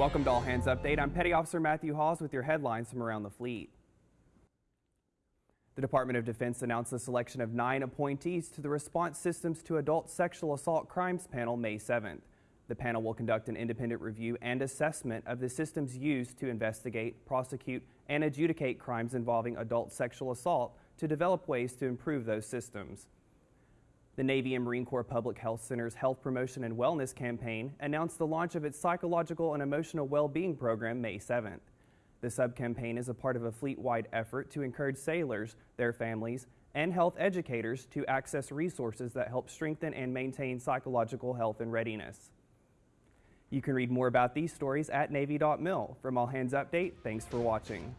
Welcome to All Hands Update. I'm Petty Officer Matthew Hawes with your headlines from around the fleet. The Department of Defense announced the selection of nine appointees to the Response Systems to Adult Sexual Assault Crimes panel May 7th. The panel will conduct an independent review and assessment of the systems used to investigate, prosecute, and adjudicate crimes involving adult sexual assault to develop ways to improve those systems. The Navy and Marine Corps Public Health Center's Health Promotion and Wellness Campaign announced the launch of its Psychological and Emotional Well-Being Program May 7th. The sub-campaign is a part of a fleet-wide effort to encourage sailors, their families, and health educators to access resources that help strengthen and maintain psychological health and readiness. You can read more about these stories at Navy.mil. From All Hands Update, thanks for watching.